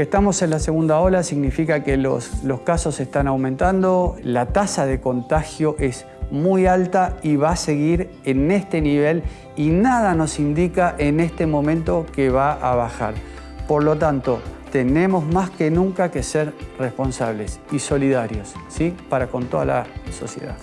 Que estamos en la segunda ola significa que los, los casos están aumentando, la tasa de contagio es muy alta y va a seguir en este nivel y nada nos indica en este momento que va a bajar. Por lo tanto, tenemos más que nunca que ser responsables y solidarios ¿sí? para con toda la sociedad.